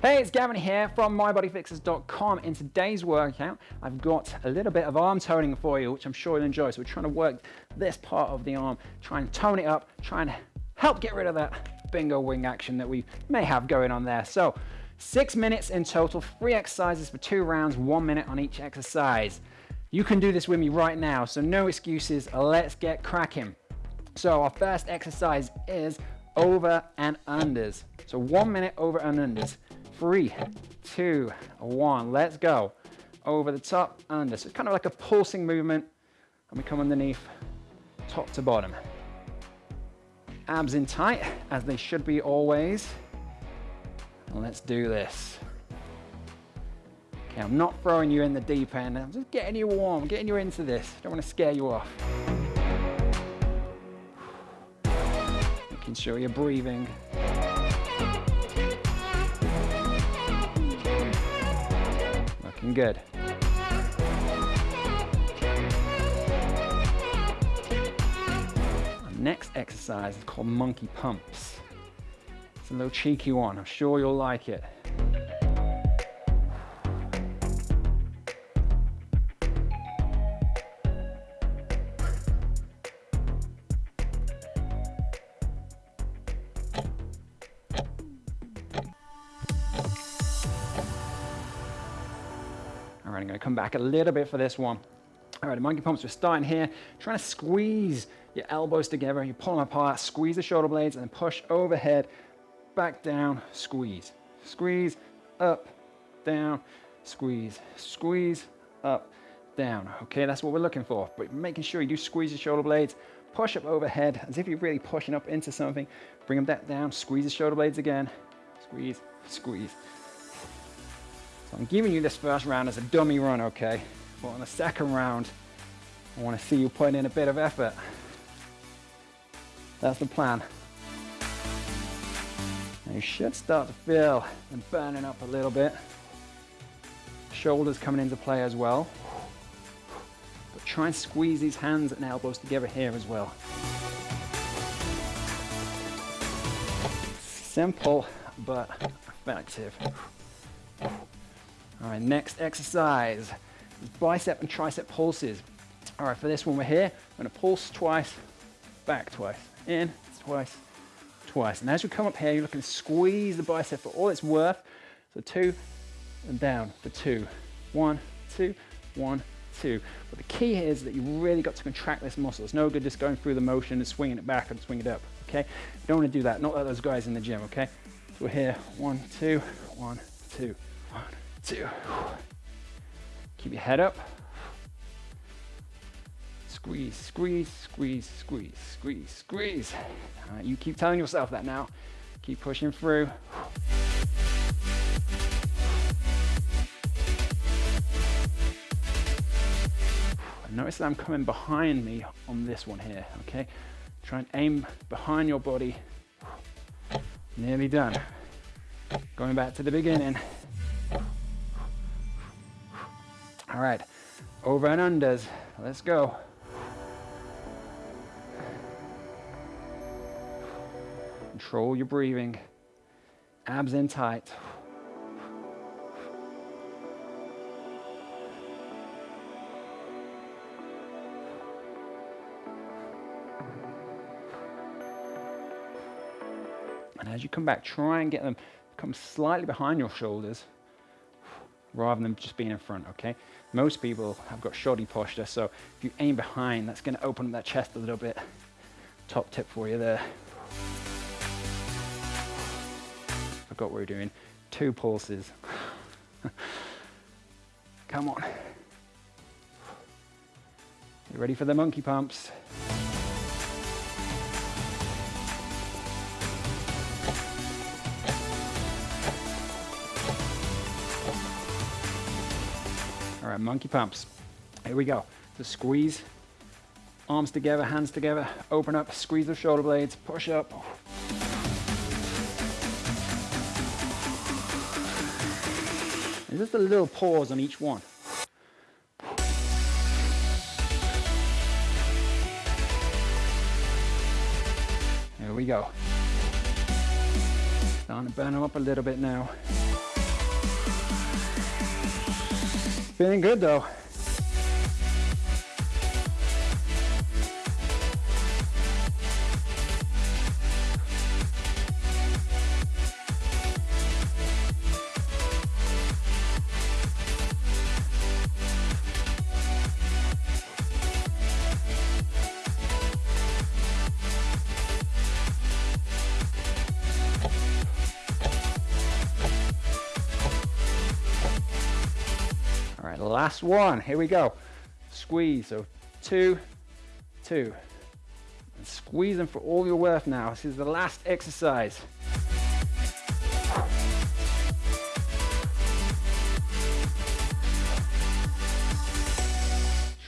Hey, it's Gavin here from mybodyfixers.com. In today's workout, I've got a little bit of arm toning for you, which I'm sure you'll enjoy. So we're trying to work this part of the arm, try and tone it up, try and help get rid of that bingo wing action that we may have going on there. So six minutes in total, three exercises for two rounds, one minute on each exercise. You can do this with me right now, so no excuses. Let's get cracking. So our first exercise is over and unders. So one minute over and unders. Three, two, one. Let's go. Over the top, under. So it's kind of like a pulsing movement. And we come underneath, top to bottom. Abs in tight, as they should be always. And let's do this. Okay, I'm not throwing you in the deep end. I'm just getting you warm, getting you into this. Don't want to scare you off. Making sure you're breathing. Looking good. Our next exercise is called monkey pumps. It's a little cheeky one. I'm sure you'll like it. All right, I'm gonna come back a little bit for this one. All right, monkey pumps, we're starting here, trying to squeeze your elbows together, you pull them apart, squeeze the shoulder blades, and push overhead, back down, squeeze. Squeeze, up, down, squeeze, squeeze, up, down. Okay, that's what we're looking for, but making sure you do squeeze your shoulder blades, push up overhead, as if you're really pushing up into something, bring them back down, squeeze the shoulder blades again, squeeze, squeeze. So I'm giving you this first round as a dummy run, okay? But on the second round, I want to see you putting in a bit of effort. That's the plan. You should start to feel them burning up a little bit. Shoulders coming into play as well. But try and squeeze these hands and elbows together here as well. Simple, but effective. All right, next exercise is bicep and tricep pulses. All right, for this one we're here, I'm gonna pulse twice, back twice, in, twice, twice. And as we come up here, you're looking to squeeze the bicep for all it's worth. So two and down for two. One, two, one, two. But the key here is that you really got to contract this muscle. It's no good just going through the motion and swinging it back and swinging it up, okay? You don't wanna do that, not like those guys in the gym, okay? So we're here, one, two, one, two, two. Keep your head up. Squeeze, squeeze, squeeze, squeeze, squeeze, squeeze. Right, you keep telling yourself that now. Keep pushing through. Notice that I'm coming behind me on this one here, okay? Try and aim behind your body. Nearly done. Going back to the beginning. All right, over and unders. Let's go. Control your breathing. Abs in tight. And as you come back, try and get them come slightly behind your shoulders rather than just being in front, okay? Most people have got shoddy posture, so if you aim behind, that's gonna open up that chest a little bit. Top tip for you there. I forgot what we're doing. Two pulses. Come on. You ready for the monkey pumps? Monkey pumps. Here we go. So squeeze, arms together, hands together, open up, squeeze the shoulder blades, push up. And just a little pause on each one. Here we go. Starting to burn them up a little bit now. Feeling good though. Last one. Here we go. Squeeze. So two, two. And squeeze them for all your worth now. This is the last exercise.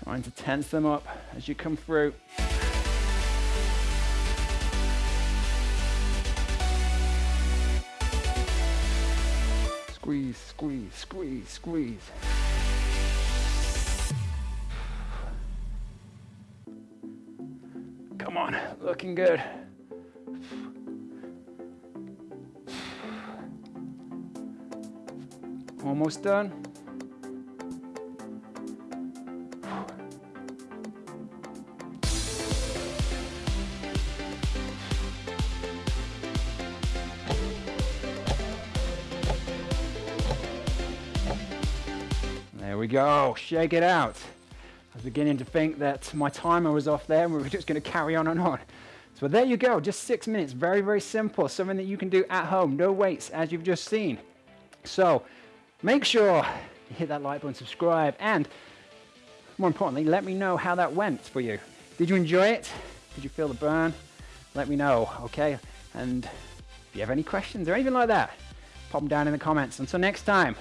Trying to tense them up as you come through. Squeeze, squeeze, squeeze, squeeze. Looking good. Almost done. There we go, shake it out. I was beginning to think that my timer was off there and we were just going to carry on and on. So there you go, just six minutes, very, very simple, something that you can do at home, no weights, as you've just seen. So make sure you hit that like button, subscribe, and more importantly, let me know how that went for you. Did you enjoy it? Did you feel the burn? Let me know, okay? And if you have any questions or anything like that, pop them down in the comments. Until next time,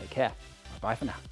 take care. Bye for now.